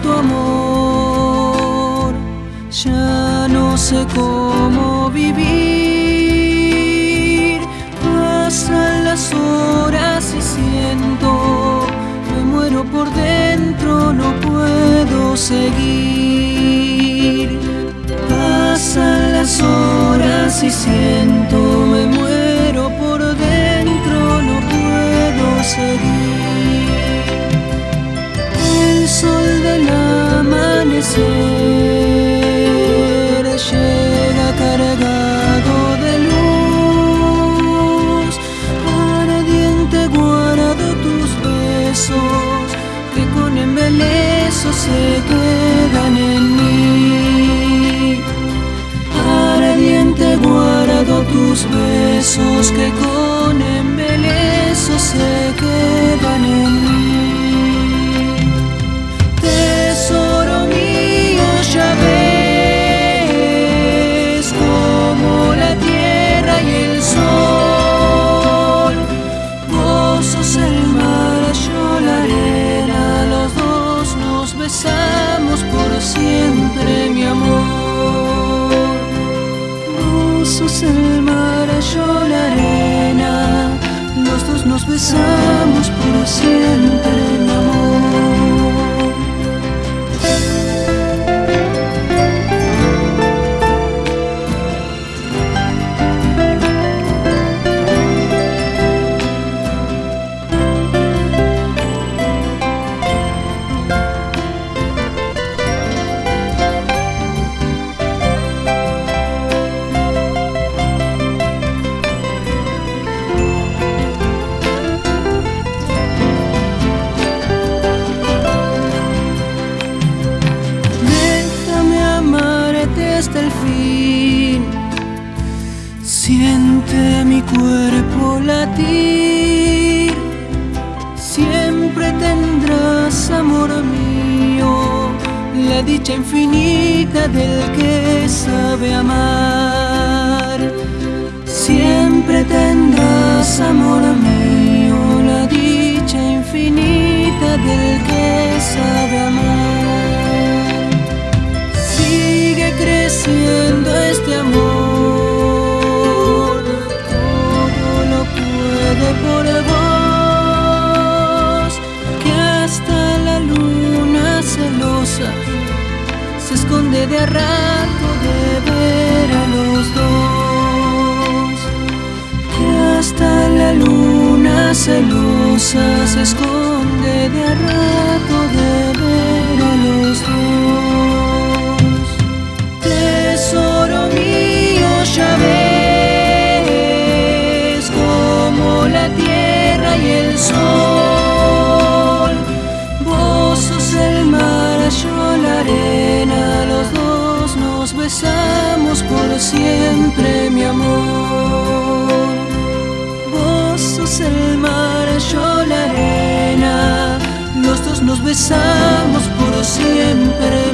Tu amor, ya no sé cómo vivir. Pasan las horas y siento, me muero por dentro, no puedo seguir. Pasan las horas y siento. Besos que con besamos por siempre, cuerpo latir. Siempre tendrás, amor mío, la dicha infinita del que sabe amar. Siempre tendrás, amor mío, la dicha infinita del que esconde de rato de ver a los dos, que hasta la luna celosa se esconde de a rato de ver a los dos. Tesoro mío, ya ves como la tierra y el sol. Besamos por siempre, mi amor. Vos sos el mar, yo la arena, los dos nos besamos por siempre.